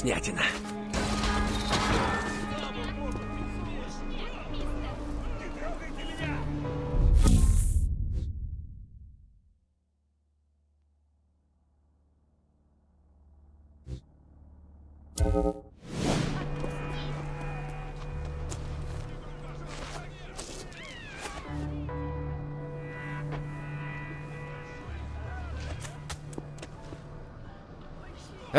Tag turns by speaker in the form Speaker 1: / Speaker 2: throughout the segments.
Speaker 1: вкуснятина.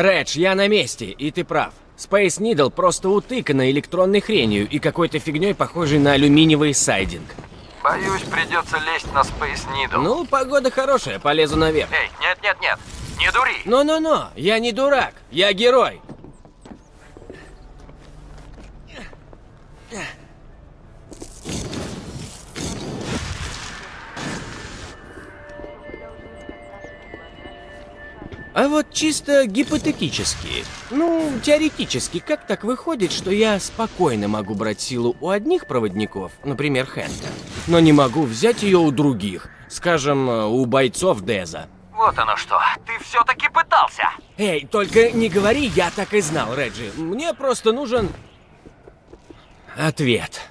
Speaker 1: Редж, я на месте, и ты прав. Space Needle просто утыкана электронной хренью и какой-то фигней, похожей на алюминиевый сайдинг.
Speaker 2: Боюсь, придется лезть на Space Needle.
Speaker 1: Ну, погода хорошая, полезу наверх.
Speaker 2: Эй, нет-нет-нет, не дури!
Speaker 1: Но-но-но, я не дурак, я герой. А вот чисто гипотетически, ну, теоретически, как так выходит, что я спокойно могу брать силу у одних проводников, например, Хэнка, но не могу взять ее у других, скажем, у бойцов Деза?
Speaker 2: Вот оно что, ты все-таки пытался!
Speaker 1: Эй, только не говори, я так и знал, Реджи. Мне просто нужен... Ответ.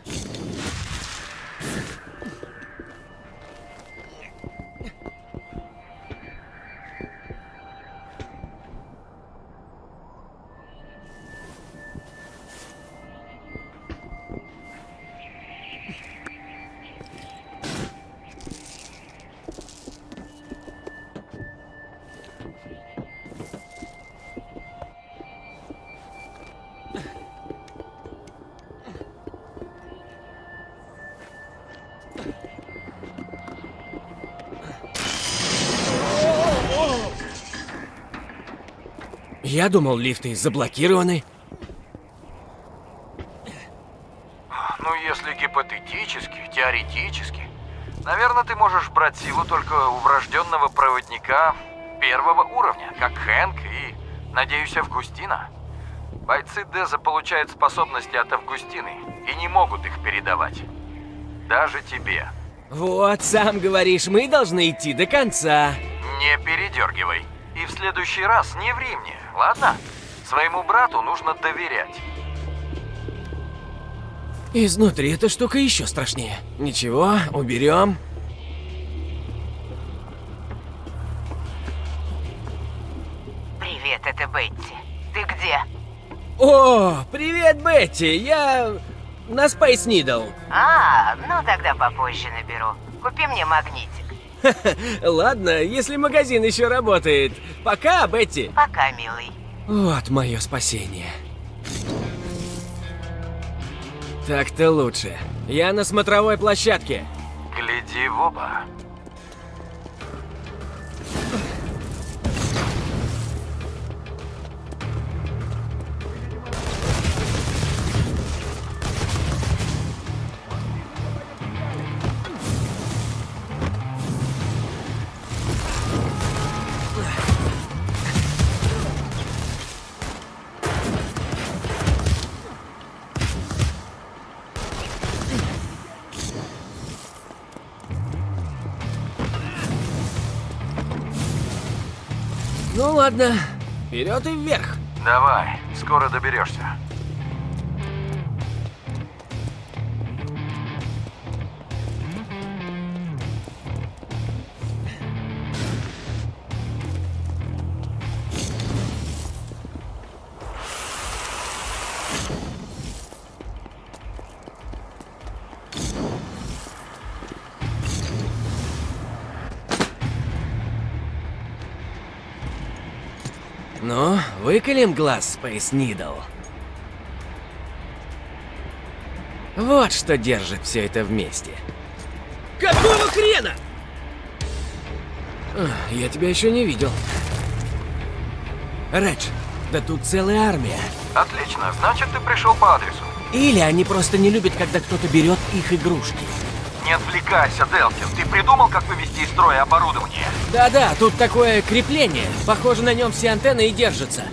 Speaker 1: Я думал, лифты заблокированы.
Speaker 2: Ну, если гипотетически, теоретически, наверное, ты можешь брать силу только у врожденного проводника первого уровня, как Хэнк и, надеюсь, Августина. Бойцы Деза получают способности от Августины и не могут их передавать. Даже тебе.
Speaker 1: Вот, сам говоришь, мы должны идти до конца.
Speaker 2: Не передергивай. И в следующий раз не ври мне, ладно? Своему брату нужно доверять.
Speaker 1: Изнутри эта штука еще страшнее. Ничего, уберем.
Speaker 3: Привет, это Бетти. Ты где?
Speaker 1: О, привет, Бетти! Я на Space Needle.
Speaker 3: А, ну тогда попозже наберу. Купи мне магнитик.
Speaker 1: Ладно, если магазин еще работает. Пока, Бетти.
Speaker 3: Пока, милый.
Speaker 1: Вот мое спасение. Так-то лучше. Я на смотровой площадке.
Speaker 2: Гляди в оба.
Speaker 1: Ладно, вперед и вверх.
Speaker 2: Давай, скоро доберешься.
Speaker 1: Выколем глаз Space Needle. Вот что держит все это вместе. Какого хрена? А, Я тебя еще не видел. Редж, да тут целая армия.
Speaker 2: Отлично, значит ты пришел по адресу.
Speaker 1: Или они просто не любят, когда кто-то берет их игрушки.
Speaker 2: Не отвлекайся, Делфин. Ты придумал, как вывести из строя оборудование?
Speaker 1: Да-да, тут такое крепление. Похоже, на нем все антенны и держатся.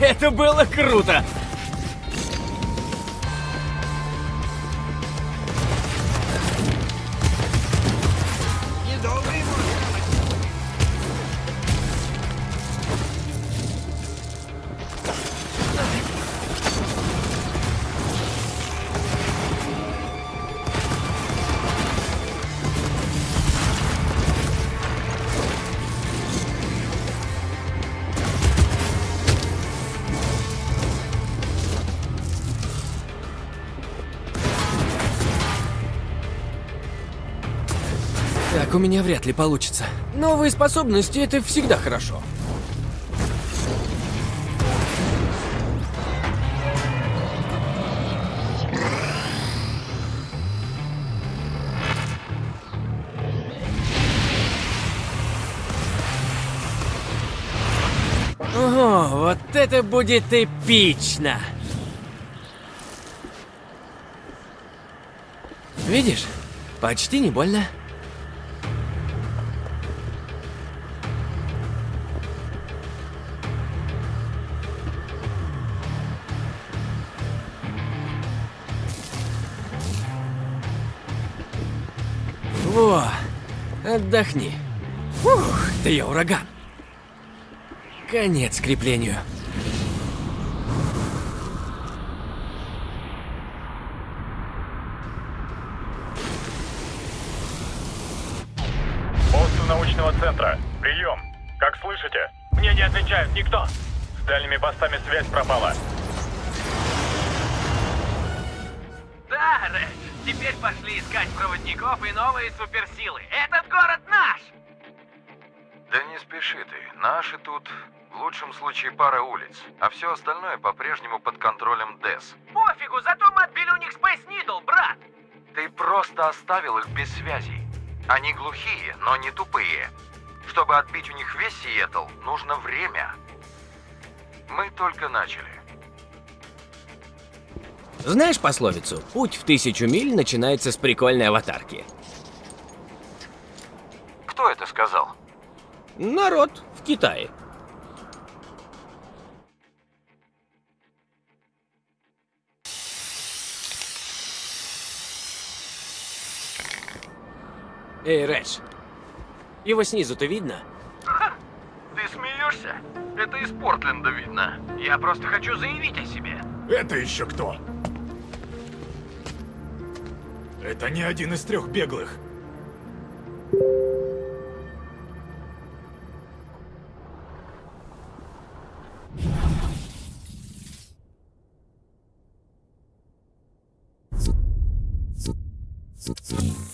Speaker 1: Это было круто! У меня вряд ли получится. Новые способности — это всегда хорошо. Ого, вот это будет эпично! Видишь? Почти не больно. Отдохни. Ух, да я ураган. Конец креплению.
Speaker 4: Посту научного центра. Прием. Как слышите? Мне не отвечает никто. С дальними постами связь пропала.
Speaker 5: Теперь пошли искать проводников и новые суперсилы. Этот город наш!
Speaker 2: Да не спеши ты. Наши тут В лучшем случае пара улиц, а все остальное по-прежнему под контролем ДЭС.
Speaker 5: Пофигу, зато мы отбили у них Space Needle, брат!
Speaker 2: Ты просто оставил их без связи. Они глухие, но не тупые. Чтобы отбить у них весь Сиэтл, нужно время. Мы только начали.
Speaker 1: Знаешь пословицу? Путь в тысячу миль начинается с прикольной аватарки.
Speaker 2: Кто это сказал?
Speaker 1: Народ в Китае. Эй, Рэш, его снизу-то видно?
Speaker 2: Ты смеешься? Это из Портленда видно.
Speaker 5: Я просто хочу заявить о себе.
Speaker 4: Это еще кто? Это не один из трех беглых.
Speaker 6: Но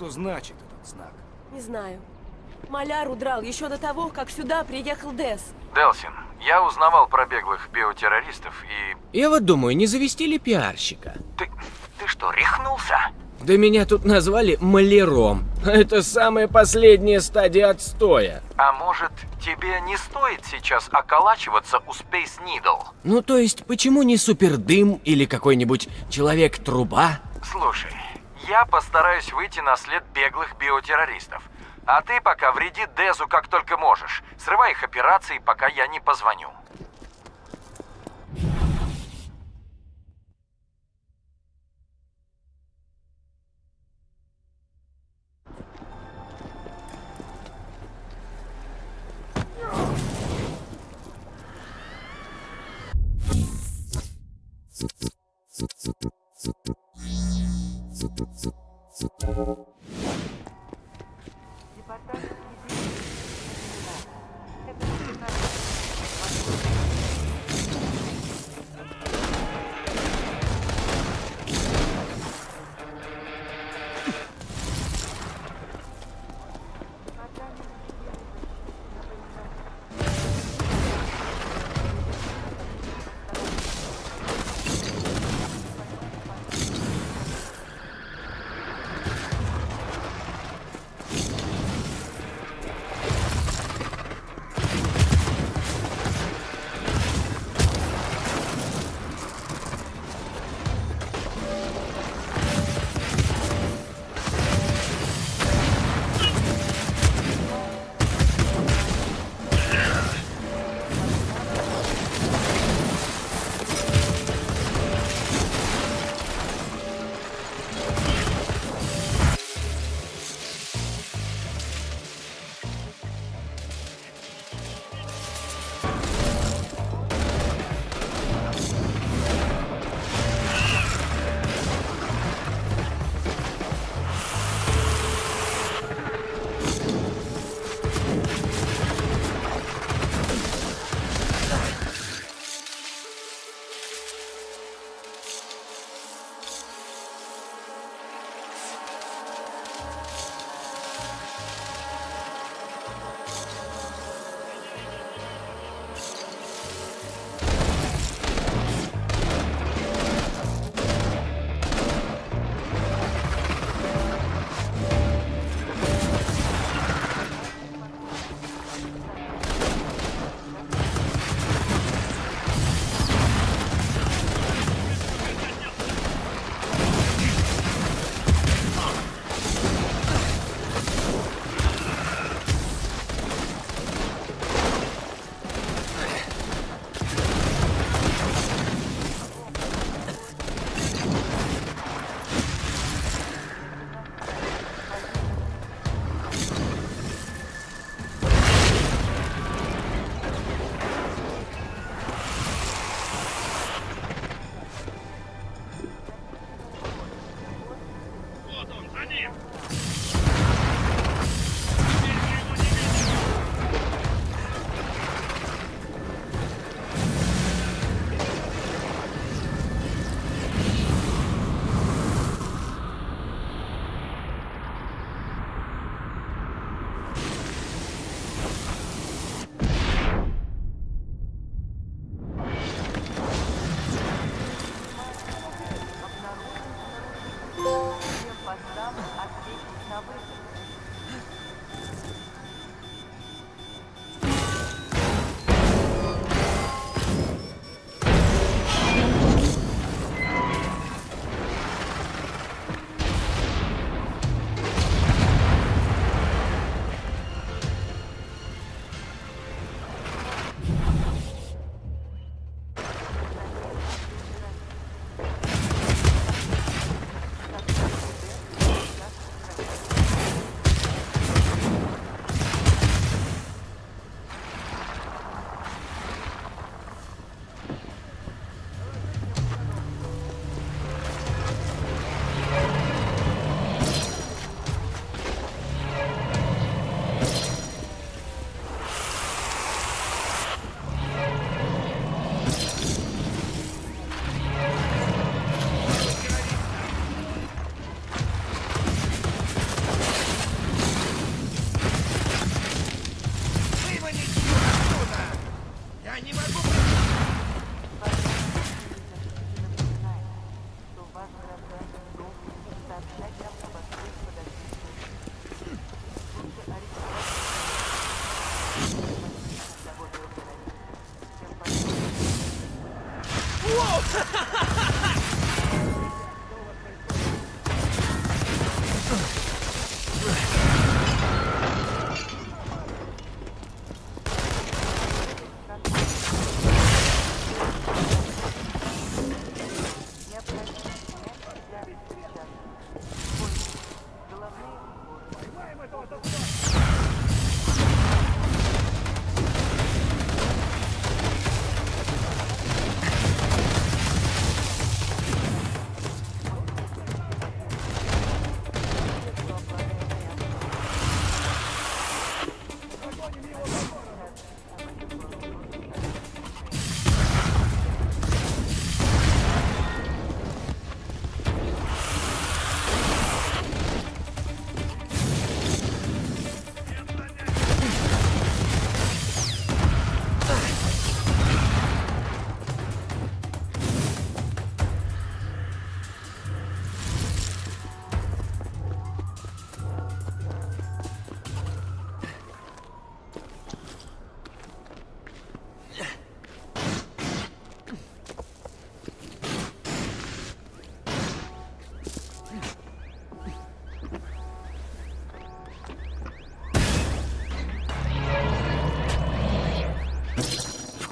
Speaker 6: что значит этот знак?
Speaker 7: Не знаю. Маляр удрал еще до того, как сюда приехал Дес.
Speaker 2: Делсин, я узнавал про беглых биотеррористов и...
Speaker 1: Я вот думаю, не завести ли пиарщика?
Speaker 2: Ты... ты что, рехнулся?
Speaker 1: Да меня тут назвали маляром. Это самая последняя стадия отстоя.
Speaker 2: А может, тебе не стоит сейчас околачиваться у Space Needle?
Speaker 1: Ну то есть, почему не супердым или какой-нибудь человек-труба?
Speaker 2: Слушай, я постараюсь выйти на след беглых биотеррористов. А ты пока вреди Дезу как только можешь. Срывай их операции, пока я не позвоню.
Speaker 8: Thank you. すっごい。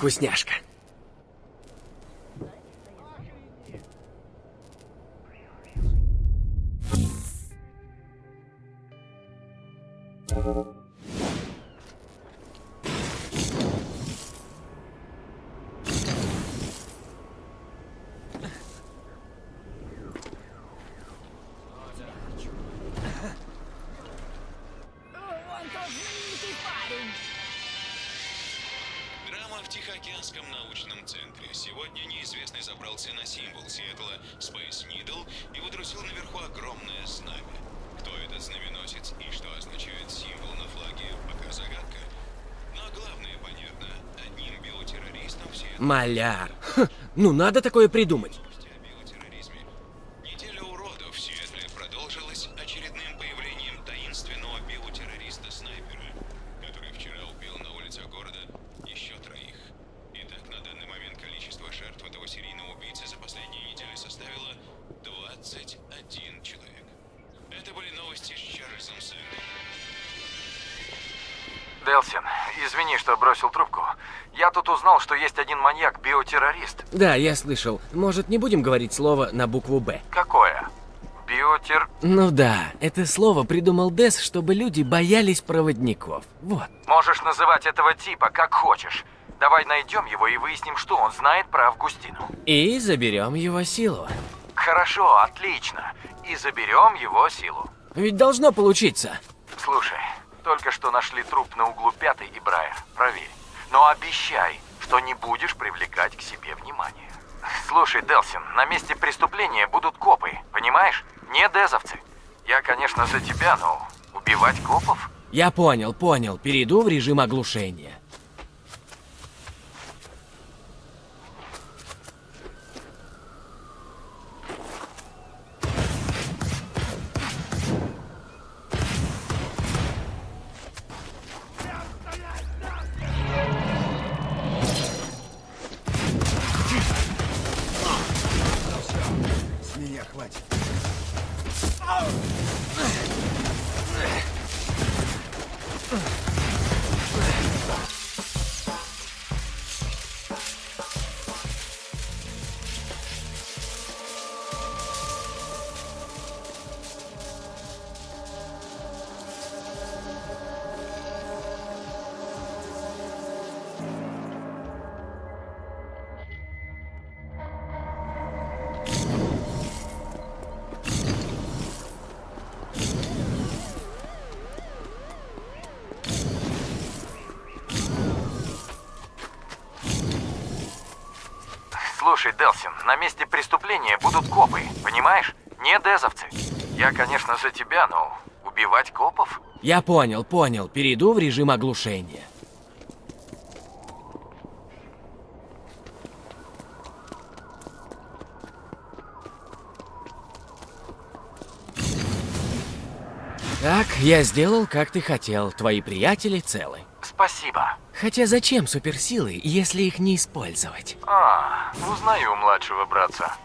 Speaker 8: Вкусняшка. Забрался на символ Сиэтла Space Needle и выдрузил наверху огромное знамя. Кто этот знаменосец и что означает символ на флаге, пока загадка. Но главное понятно. Одним биотеррористом все
Speaker 1: Маляр. Ха, ну надо такое придумать. Да, я слышал. Может, не будем говорить слово на букву «Б»?
Speaker 2: Какое? Биотер...
Speaker 1: Ну да, это слово придумал Дес, чтобы люди боялись проводников. Вот.
Speaker 2: Можешь называть этого типа как хочешь. Давай найдем его и выясним, что он знает про Августину.
Speaker 1: И заберем его силу.
Speaker 2: Хорошо, отлично. И заберем его силу.
Speaker 1: Ведь должно получиться.
Speaker 2: Слушай, только что нашли труп на углу Пятой и Брайер. Проверь. Но обещай, что не будешь привлекать к себе внимание. Слушай, Делсин, на месте преступления будут копы, понимаешь? Не дезовцы. Я, конечно, за тебя, но убивать копов?
Speaker 1: Я понял, понял. Перейду в режим оглушения.
Speaker 2: Я
Speaker 1: понял, понял. Перейду в режим оглушения. Так, я сделал, как ты хотел. Твои приятели целы.
Speaker 2: Спасибо.
Speaker 1: Хотя зачем суперсилы, если их не использовать?
Speaker 2: А, узнаю у младшего братца.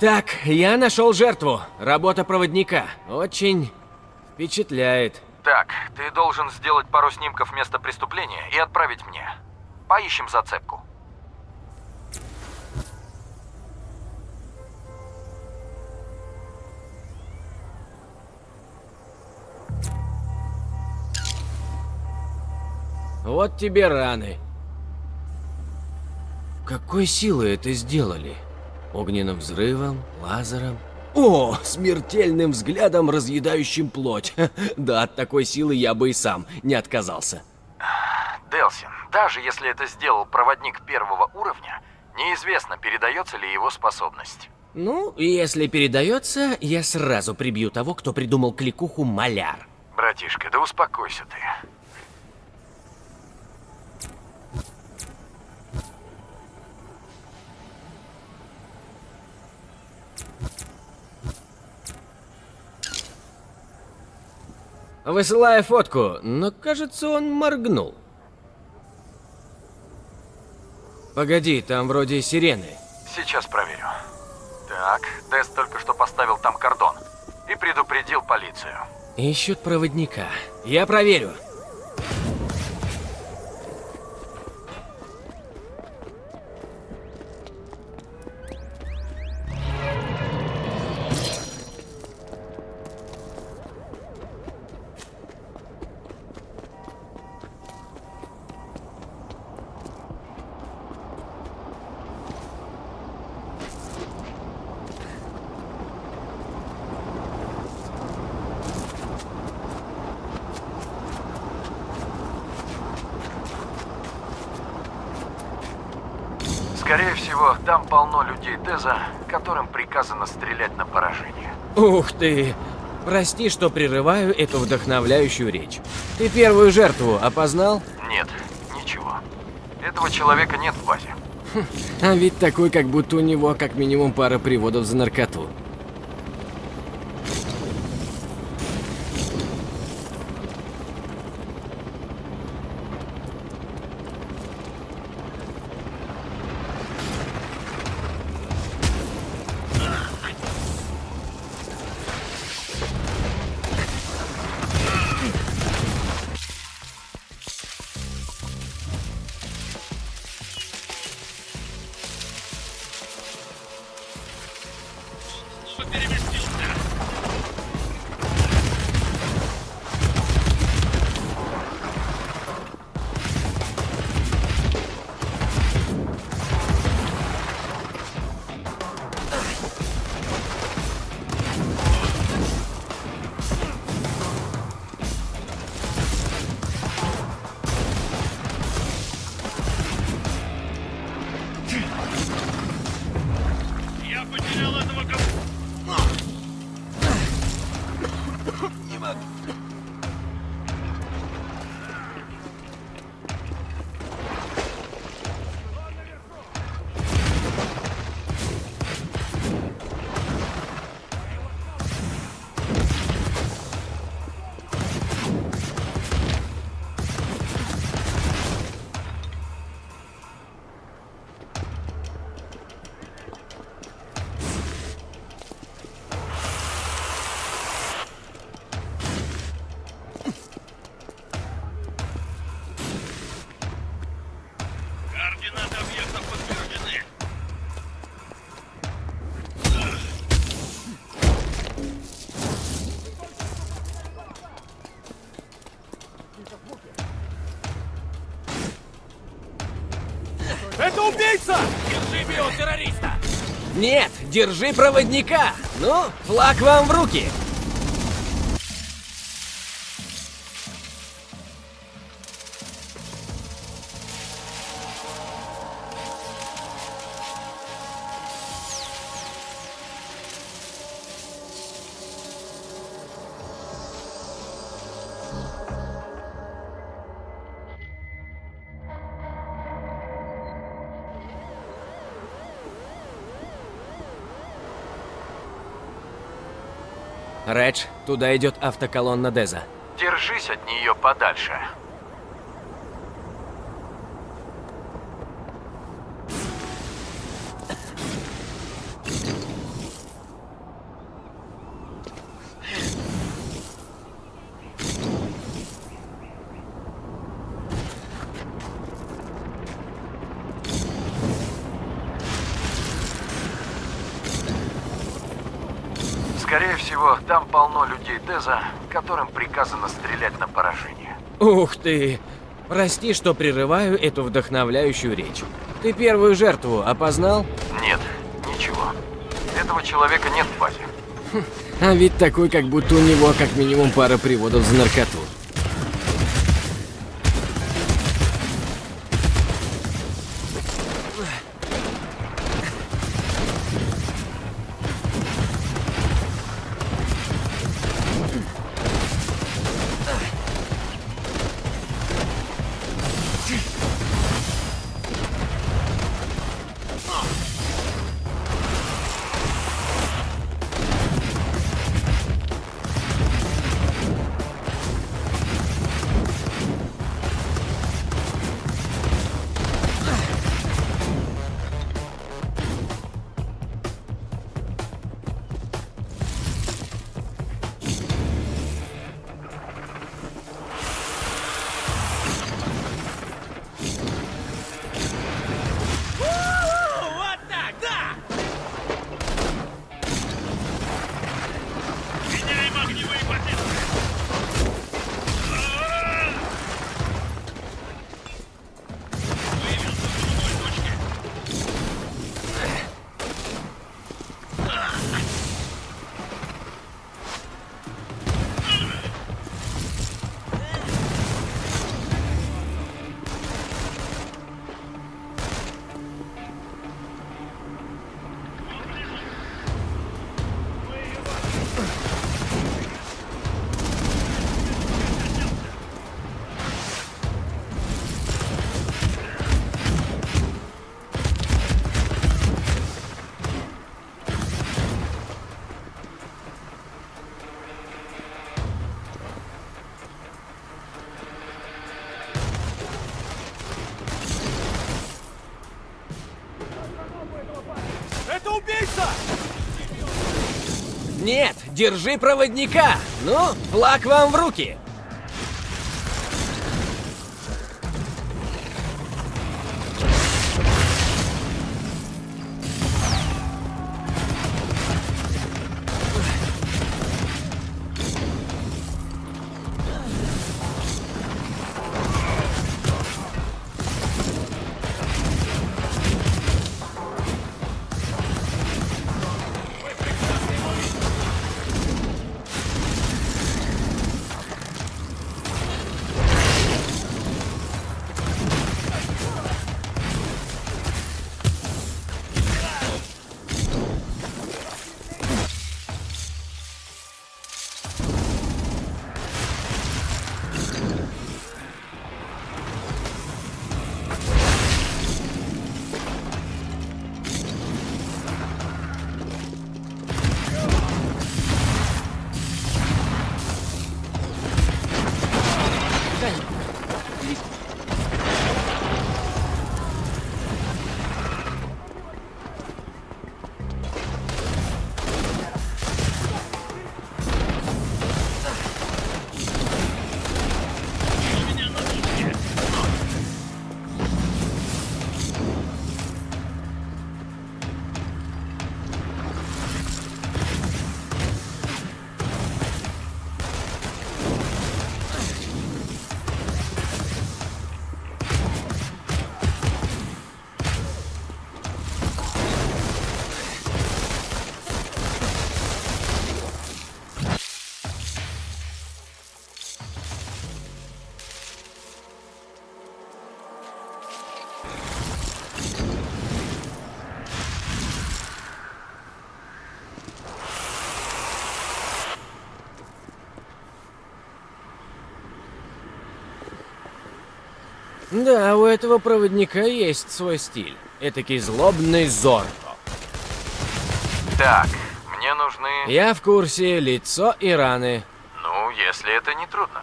Speaker 1: Так, я нашел жертву. Работа проводника. Очень впечатляет.
Speaker 2: Так, ты должен сделать пару снимков места преступления и отправить мне. Поищем зацепку.
Speaker 1: Вот тебе раны. Какой силой это сделали? Огненным взрывом, лазером? О, смертельным взглядом, разъедающим плоть. Да, от такой силы я бы и сам не отказался.
Speaker 2: Делсин, даже если это сделал проводник первого уровня, неизвестно, передается ли его способность.
Speaker 1: Ну, если передается, я сразу прибью того, кто придумал кликуху маляр.
Speaker 2: Братишка, да успокойся ты.
Speaker 1: Высылаю фотку, но кажется, он моргнул. Погоди, там вроде сирены.
Speaker 2: Сейчас проверю. Так, Тест только что поставил там кордон и предупредил полицию.
Speaker 1: Ищут проводника. Я проверю.
Speaker 2: Приказано стрелять на поражение.
Speaker 1: Ух ты! Прости, что прерываю эту вдохновляющую речь. Ты первую жертву опознал?
Speaker 2: Нет, ничего. Этого человека нет в базе.
Speaker 1: А ведь такой, как будто у него как минимум пара приводов за наркоту. Нет, держи проводника! Ну, флаг вам в руки! Туда идет автоколонна Деза.
Speaker 2: Держись от нее подальше. Скорее всего, там полно Деза, которым приказано стрелять на поражение.
Speaker 1: Ух ты! Прости, что прерываю эту вдохновляющую речь. Ты первую жертву опознал?
Speaker 2: Нет, ничего. Этого человека нет в базе.
Speaker 1: А ведь такой, как будто у него как минимум пара приводов за наркоту. Держи проводника! Ну, флаг вам в руки! Да, у этого проводника есть свой стиль. Этакий злобный Зорро.
Speaker 2: Так, мне Мне нужны...
Speaker 1: Я в курсе, лицо и раны.
Speaker 2: Ну, если это не трудно.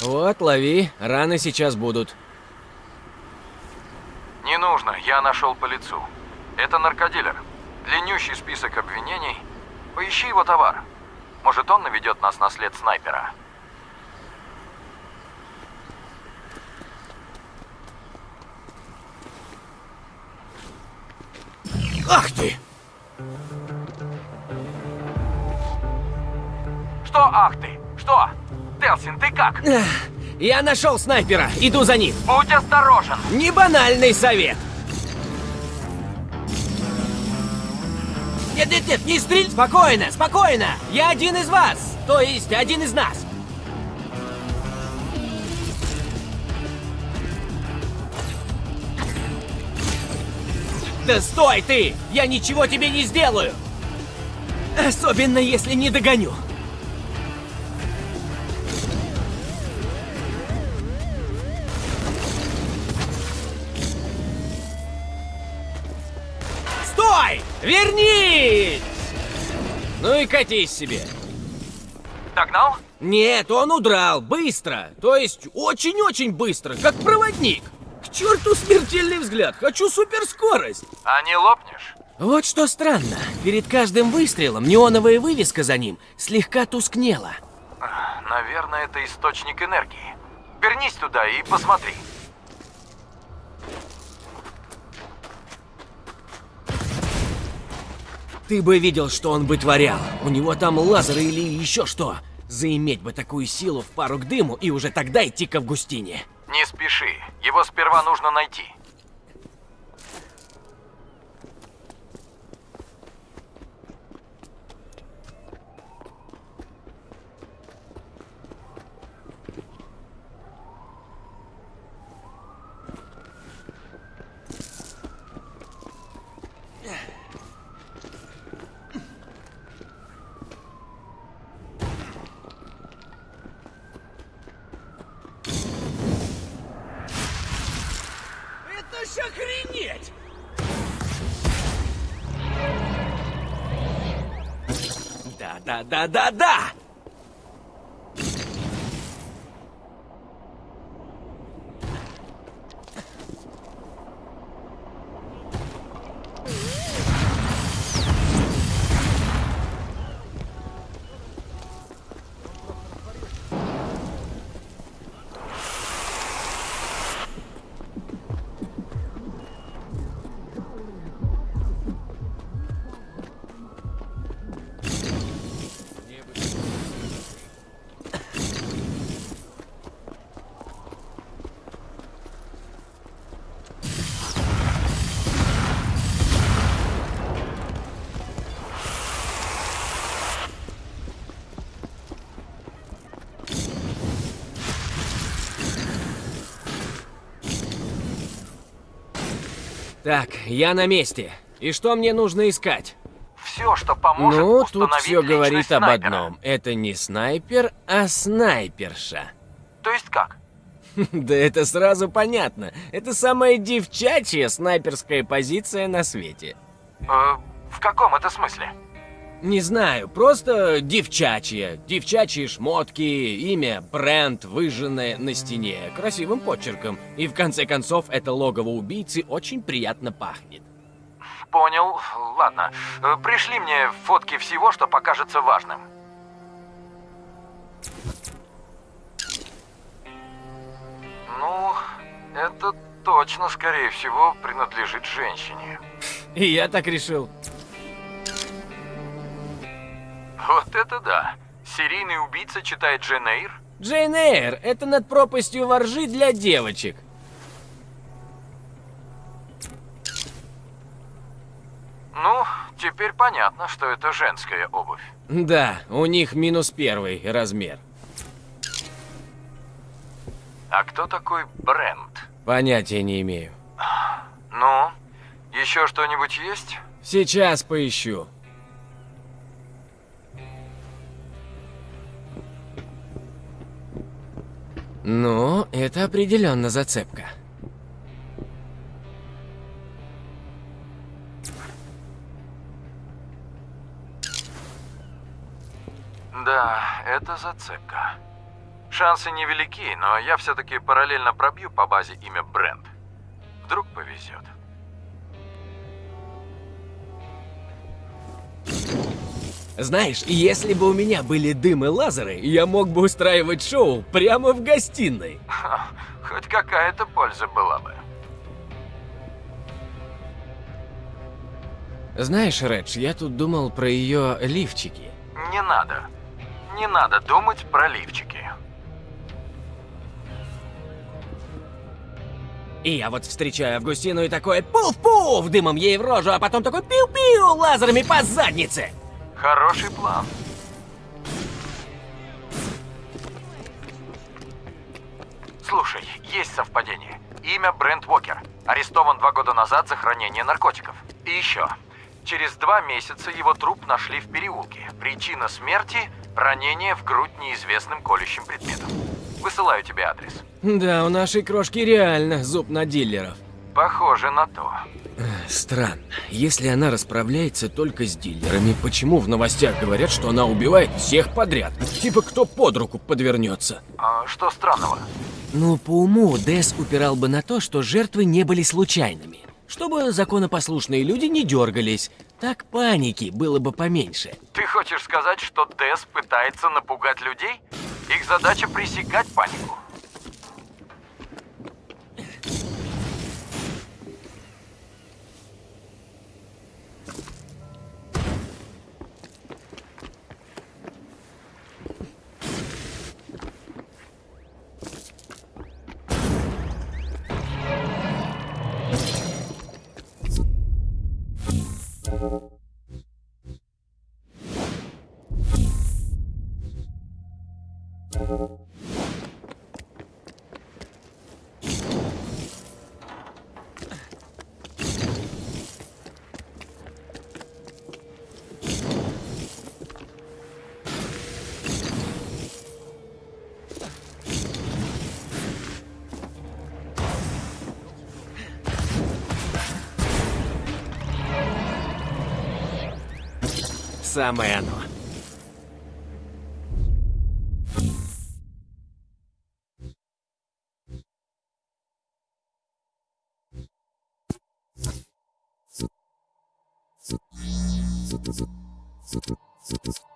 Speaker 1: Вот, лови, раны сейчас будут.
Speaker 2: Нужно, я нашел по лицу. Это наркодилер. Длиннющий список обвинений. Поищи его товар. Может, он наведет нас на след снайпера.
Speaker 1: Ах ты!
Speaker 2: Что, ах ты? Что? Телсин, ты как?
Speaker 1: Я нашел снайпера, иду за ним.
Speaker 2: Будь осторожен!
Speaker 1: Не банальный совет. Нет, нет, нет, не стрель! Спокойно, спокойно! Я один из вас! То есть, один из нас! Да стой ты! Я ничего тебе не сделаю! Особенно, если не догоню. Вернись! Ну и катись себе.
Speaker 2: Догнал?
Speaker 1: Нет, он удрал, быстро. То есть очень-очень быстро, как проводник. К черту смертельный взгляд, хочу суперскорость.
Speaker 2: А не лопнешь?
Speaker 1: Вот что странно, перед каждым выстрелом неоновая вывеска за ним слегка тускнела.
Speaker 2: Наверное, это источник энергии. Вернись туда и посмотри.
Speaker 1: Ты бы видел, что он вытворял. У него там лазеры или еще что. Заиметь бы такую силу в пару к дыму и уже тогда идти к Августине.
Speaker 2: Не спеши. Его сперва нужно найти.
Speaker 1: Да-да-да-да-да! Я на месте. И что мне нужно искать?
Speaker 2: Все, что поможет
Speaker 1: ну, тут все говорит об
Speaker 2: снайпера.
Speaker 1: одном. Это не снайпер, а снайперша.
Speaker 2: То есть как?
Speaker 1: Да это сразу понятно. Это самая девчачья снайперская позиция на свете.
Speaker 2: Э, в каком это смысле?
Speaker 1: Не знаю, просто девчачья. Девчачьи шмотки, имя, бренд, выжженное на стене, красивым почерком. И в конце концов, это логово убийцы очень приятно пахнет.
Speaker 2: Понял. Ладно. Э, Пришли мне фотки всего, что покажется важным. Ну, это точно, скорее всего, принадлежит женщине.
Speaker 1: И я так решил.
Speaker 2: Вот это да. Серийный убийца читает Джен Эйр?
Speaker 1: Джейн Эйр, это над пропастью воржи для девочек.
Speaker 2: Ну, теперь понятно, что это женская обувь.
Speaker 1: Да, у них минус первый размер.
Speaker 2: А кто такой Брент?
Speaker 1: Понятия не имею.
Speaker 2: Ну, еще что-нибудь есть?
Speaker 1: Сейчас поищу. Ну, это определенно зацепка.
Speaker 2: Да, это зацепка. Шансы невелики, но я все-таки параллельно пробью по базе имя Брент. Вдруг повезет.
Speaker 1: Знаешь, если бы у меня были дым и лазеры, я мог бы устраивать шоу прямо в гостиной.
Speaker 2: Ха, Хоть какая-то польза была бы.
Speaker 1: Знаешь, Редж, я тут думал про ее лифчики.
Speaker 2: Не надо. Не надо думать про лифчики.
Speaker 1: И я вот встречаю Августину и такой пуф-пуф дымом ей в рожу, а потом такой пиу-пиу лазерами по заднице.
Speaker 2: Хороший план. Слушай, есть совпадение. Имя Брент Уокер. Арестован два года назад за хранение наркотиков. И еще. Через два месяца его труп нашли в переулке. Причина смерти – ранение в грудь неизвестным колющим предметом. Высылаю тебе адрес.
Speaker 1: Да, у нашей крошки реально зуб на дилеров.
Speaker 2: Похоже на то.
Speaker 1: Странно. Если она расправляется только с дилерами, почему в новостях говорят, что она убивает всех подряд? Типа кто под руку подвернется.
Speaker 2: А что странного?
Speaker 1: Ну, по уму Дэс упирал бы на то, что жертвы не были случайными. Чтобы законопослушные люди не дергались. Так паники было бы поменьше.
Speaker 2: Ты хочешь сказать, что Дэс пытается напугать людей? Их задача пресекать панику.
Speaker 1: самое оно. Thank you.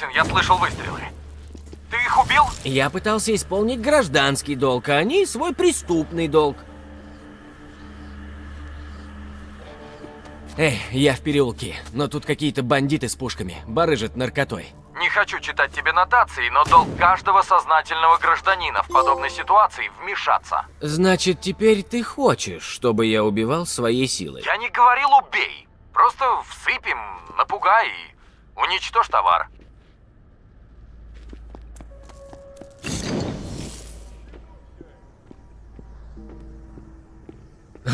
Speaker 2: Делсин, я слышал выстрелы. Ты их убил?
Speaker 1: Я пытался исполнить гражданский долг, а они свой преступный долг. Эй, я в переулке, но тут какие-то бандиты с пушками, барыжат наркотой.
Speaker 2: Не хочу читать тебе нотации, но долг каждого сознательного гражданина в подобной ситуации вмешаться.
Speaker 1: Значит, теперь ты хочешь, чтобы я убивал своей силой?
Speaker 2: Я не говорил убей. Просто всыпем, напугай и уничтожь товар.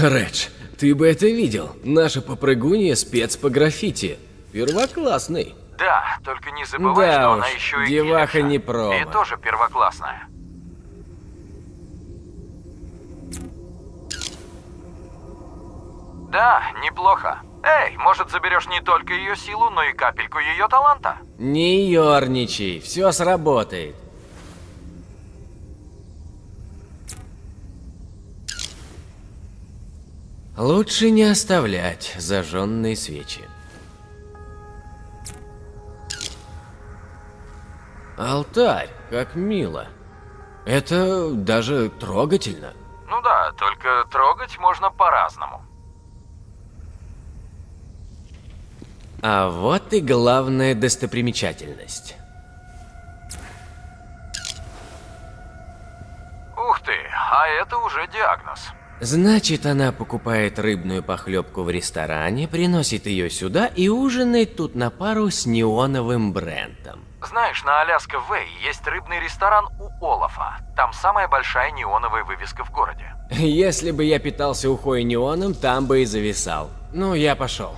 Speaker 1: Редж, ты бы это видел. Наша попрыгунья спец по граффити. Первоклассный.
Speaker 2: Да, только не забывай,
Speaker 1: Да
Speaker 2: что
Speaker 1: уж,
Speaker 2: она еще и
Speaker 1: деваха не промо.
Speaker 2: И тоже первоклассная. Да, неплохо. Эй, может заберешь не только ее силу, но и капельку ее таланта?
Speaker 1: Не ерничай, все сработает. Лучше не оставлять зажженные свечи. Алтарь, как мило. Это даже трогательно.
Speaker 2: Ну да, только трогать можно по-разному.
Speaker 1: А вот и главная достопримечательность.
Speaker 2: Ух ты, а это уже диагноз.
Speaker 1: Значит, она покупает рыбную похлебку в ресторане, приносит ее сюда и ужинает тут на пару с неоновым брендом.
Speaker 2: Знаешь, на Аляска Вэй есть рыбный ресторан у Олафа. Там самая большая неоновая вывеска в городе.
Speaker 1: Если бы я питался ухой неоном, там бы и зависал. Ну, я пошел.